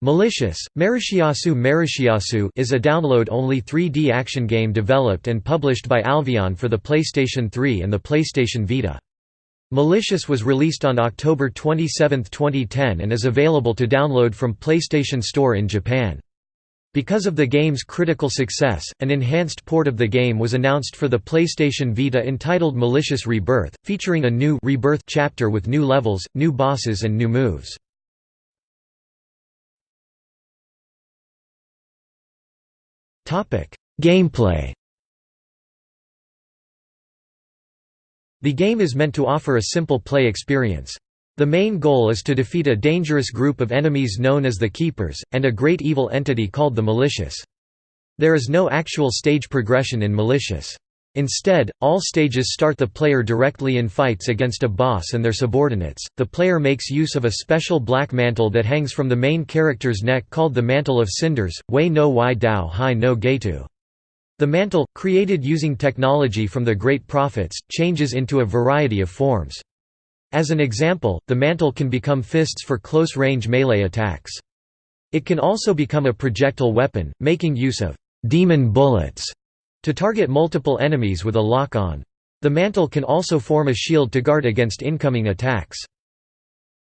Malicious, Marishiyasu Marishiyasu is a download-only 3D action game developed and published by Alvion for the PlayStation 3 and the PlayStation Vita. Malicious was released on October 27, 2010 and is available to download from PlayStation Store in Japan. Because of the game's critical success, an enhanced port of the game was announced for the PlayStation Vita entitled Malicious Rebirth, featuring a new Rebirth chapter with new levels, new bosses and new moves. Gameplay The game is meant to offer a simple play experience. The main goal is to defeat a dangerous group of enemies known as the Keepers, and a great evil entity called the Malicious. There is no actual stage progression in Malicious. Instead, all stages start the player directly in fights against a boss and their subordinates. The player makes use of a special black mantle that hangs from the main character's neck called the Mantle of Cinders, Wei no Wai Dao Hai no Geitu. The mantle, created using technology from the Great Prophets, changes into a variety of forms. As an example, the mantle can become fists for close-range melee attacks. It can also become a projectile weapon, making use of «demon bullets» to target multiple enemies with a lock-on. The mantle can also form a shield to guard against incoming attacks.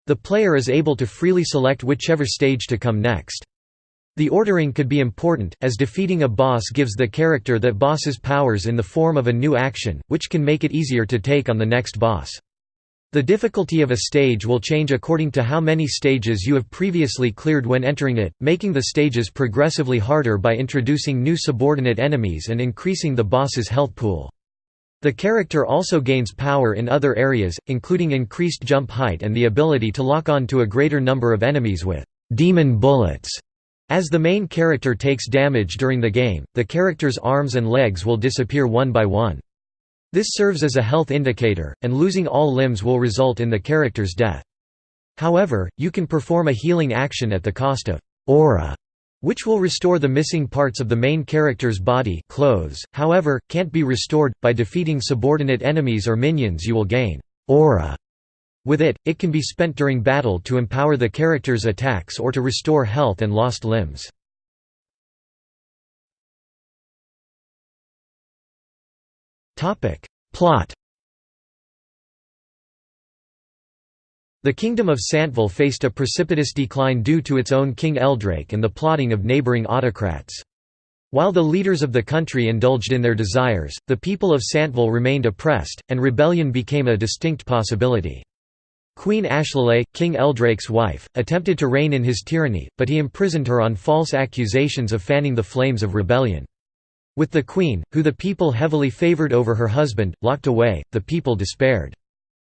The player is able to freely select whichever stage to come next. The ordering could be important, as defeating a boss gives the character that boss's powers in the form of a new action, which can make it easier to take on the next boss. The difficulty of a stage will change according to how many stages you have previously cleared when entering it, making the stages progressively harder by introducing new subordinate enemies and increasing the boss's health pool. The character also gains power in other areas, including increased jump height and the ability to lock on to a greater number of enemies with «demon bullets». As the main character takes damage during the game, the character's arms and legs will disappear one by one. This serves as a health indicator, and losing all limbs will result in the character's death. However, you can perform a healing action at the cost of aura, which will restore the missing parts of the main character's body clothes, however, can't be restored. By defeating subordinate enemies or minions you will gain aura. With it, it can be spent during battle to empower the character's attacks or to restore health and lost limbs. Topic. Plot The kingdom of Santville faced a precipitous decline due to its own King Eldrake and the plotting of neighboring autocrats. While the leaders of the country indulged in their desires, the people of Santville remained oppressed, and rebellion became a distinct possibility. Queen Ashlalei, King Eldrake's wife, attempted to reign in his tyranny, but he imprisoned her on false accusations of fanning the flames of rebellion. With the queen, who the people heavily favoured over her husband, locked away, the people despaired.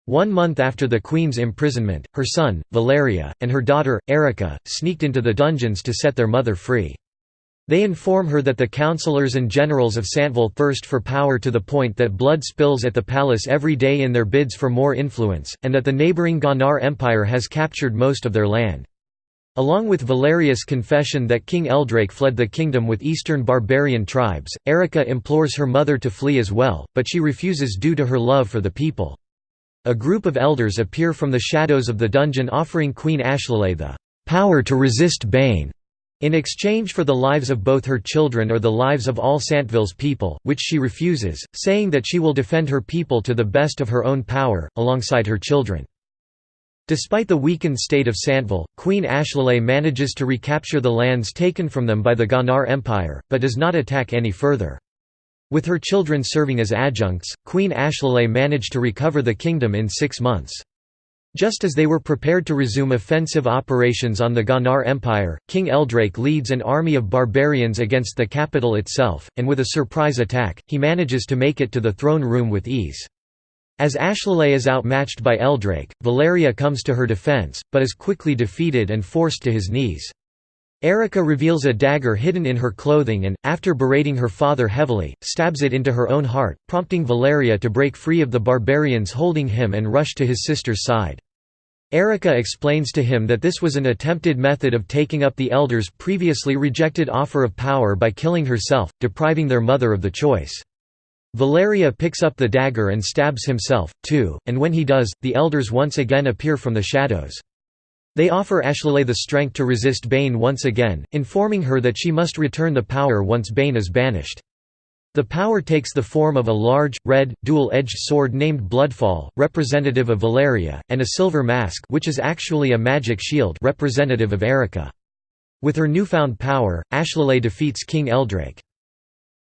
One month after the queen's imprisonment, her son, Valeria, and her daughter, Erica, sneaked into the dungeons to set their mother free. They inform her that the councillors and generals of Santville thirst for power to the point that blood spills at the palace every day in their bids for more influence, and that the neighbouring Ghanar Empire has captured most of their land. Along with Valeria's confession that King Eldrake fled the kingdom with eastern barbarian tribes, Erica implores her mother to flee as well, but she refuses due to her love for the people. A group of elders appear from the shadows of the dungeon offering Queen Ashlalei the power to resist Bane, in exchange for the lives of both her children or the lives of all Santville's people, which she refuses, saying that she will defend her people to the best of her own power, alongside her children. Despite the weakened state of Santville, Queen Ashlalei manages to recapture the lands taken from them by the Ghanar Empire, but does not attack any further. With her children serving as adjuncts, Queen Ashlalei managed to recover the kingdom in six months. Just as they were prepared to resume offensive operations on the Ghanar Empire, King Eldrake leads an army of barbarians against the capital itself, and with a surprise attack, he manages to make it to the throne room with ease. As Ashlalei is outmatched by Eldrake, Valeria comes to her defense, but is quickly defeated and forced to his knees. Erica reveals a dagger hidden in her clothing and, after berating her father heavily, stabs it into her own heart, prompting Valeria to break free of the barbarians holding him and rush to his sister's side. Erica explains to him that this was an attempted method of taking up the Elders' previously rejected offer of power by killing herself, depriving their mother of the choice. Valeria picks up the dagger and stabs himself, too, and when he does, the elders once again appear from the shadows. They offer Ashlalay the strength to resist Bane once again, informing her that she must return the power once Bane is banished. The power takes the form of a large, red, dual-edged sword named Bloodfall, representative of Valeria, and a silver mask which is actually a magic shield representative of Erica. With her newfound power, Ashlalay defeats King Eldrake.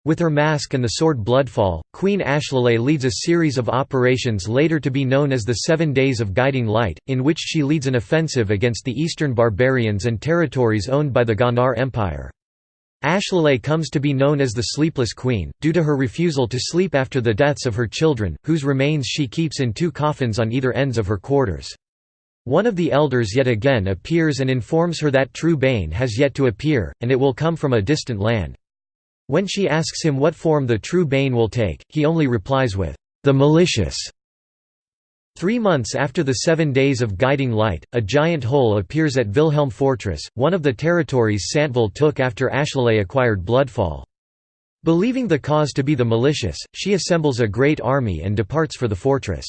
With her mask and the sword Bloodfall, Queen Ashlalay leads a series of operations later to be known as the Seven Days of Guiding Light, in which she leads an offensive against the eastern barbarians and territories owned by the Ghanar Empire. Ashlalay comes to be known as the Sleepless Queen, due to her refusal to sleep after the deaths of her children, whose remains she keeps in two coffins on either ends of her quarters. One of the elders yet again appears and informs her that true Bane has yet to appear, and it will come from a distant land. When she asks him what form the true Bane will take, he only replies with, "'The malicious' Three months after the Seven Days of Guiding Light, a giant hole appears at Wilhelm Fortress, one of the territories Santville took after Ashlalay acquired Bloodfall. Believing the cause to be the malicious, she assembles a great army and departs for the fortress.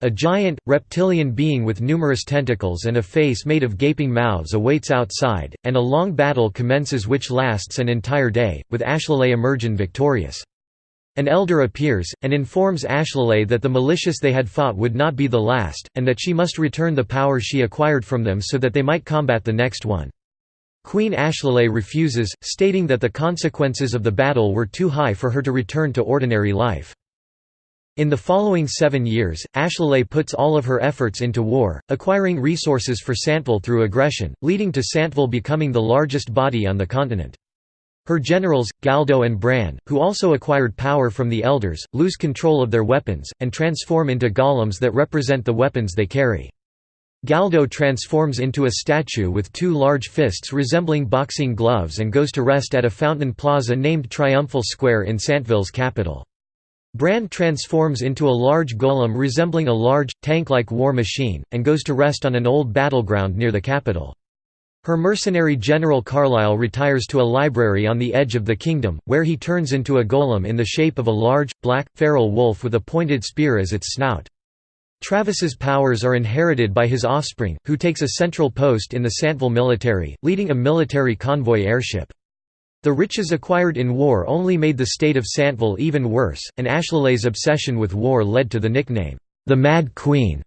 A giant, reptilian being with numerous tentacles and a face made of gaping mouths awaits outside, and a long battle commences which lasts an entire day, with Ashlalay emerging victorious. An elder appears, and informs Ashlalay that the malicious they had fought would not be the last, and that she must return the power she acquired from them so that they might combat the next one. Queen Ashlalay refuses, stating that the consequences of the battle were too high for her to return to ordinary life. In the following seven years, Ashlalay puts all of her efforts into war, acquiring resources for Santville through aggression, leading to Santville becoming the largest body on the continent. Her generals, Galdo and Bran, who also acquired power from the Elders, lose control of their weapons, and transform into golems that represent the weapons they carry. Galdo transforms into a statue with two large fists resembling boxing gloves and goes to rest at a fountain plaza named Triumphal Square in Santville's capital. Bran transforms into a large golem resembling a large, tank-like war machine, and goes to rest on an old battleground near the capital. Her mercenary General Carlyle retires to a library on the edge of the kingdom, where he turns into a golem in the shape of a large, black, feral wolf with a pointed spear as its snout. Travis's powers are inherited by his offspring, who takes a central post in the Santville military, leading a military convoy airship. The riches acquired in war only made the state of Santville even worse, and Ashlalay's obsession with war led to the nickname, the Mad Queen,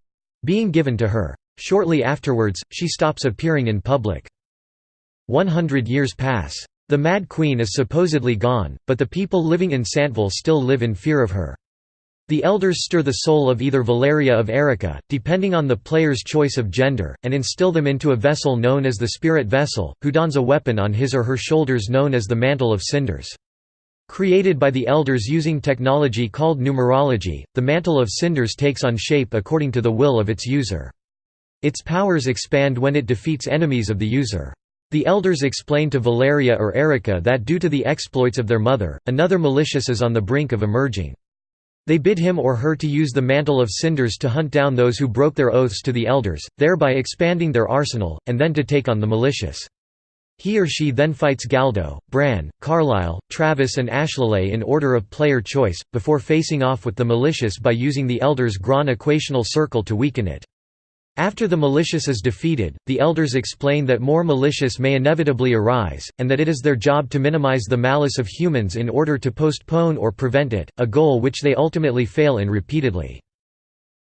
being given to her. Shortly afterwards, she stops appearing in public. 100 years pass. The Mad Queen is supposedly gone, but the people living in Santville still live in fear of her. The elders stir the soul of either Valeria of Erica, depending on the player's choice of gender, and instill them into a vessel known as the Spirit Vessel, who dons a weapon on his or her shoulders known as the Mantle of Cinders. Created by the elders using technology called numerology, the Mantle of Cinders takes on shape according to the will of its user. Its powers expand when it defeats enemies of the user. The elders explain to Valeria or Erica that due to the exploits of their mother, another malicious is on the brink of emerging. They bid him or her to use the mantle of cinders to hunt down those who broke their oaths to the elders, thereby expanding their arsenal, and then to take on the malicious. He or she then fights Galdo, Bran, Carlisle, Travis and Ashlalay in order of player choice, before facing off with the malicious by using the Elders' Gran equational circle to weaken it. After the malicious is defeated, the elders explain that more malicious may inevitably arise, and that it is their job to minimize the malice of humans in order to postpone or prevent it, a goal which they ultimately fail in repeatedly.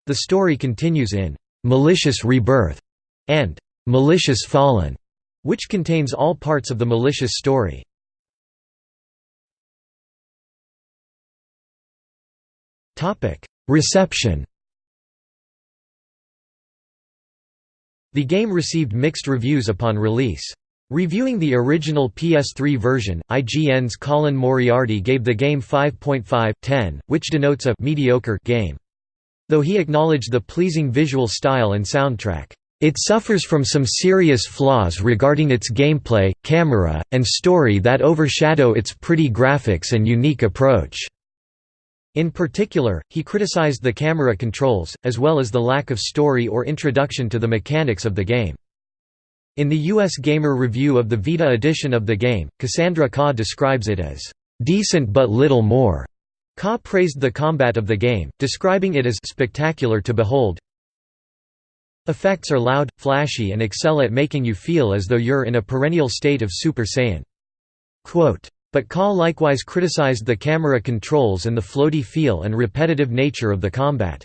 The story continues in "'Malicious Rebirth' and "'Malicious Fallen' which contains all parts of the malicious story. Reception The game received mixed reviews upon release. Reviewing the original PS3 version, IGN's Colin Moriarty gave the game 5.5/10, which denotes a mediocre game. Though he acknowledged the pleasing visual style and soundtrack, it suffers from some serious flaws regarding its gameplay, camera, and story that overshadow its pretty graphics and unique approach. In particular, he criticized the camera controls, as well as the lack of story or introduction to the mechanics of the game. In the US Gamer review of the Vita edition of the game, Cassandra Khaw describes it as, "...decent but little more." Khaw praised the combat of the game, describing it as "...spectacular to behold Effects are loud, flashy and excel at making you feel as though you're in a perennial state of Super Saiyan. But Khaw likewise criticized the camera controls and the floaty feel and repetitive nature of the combat.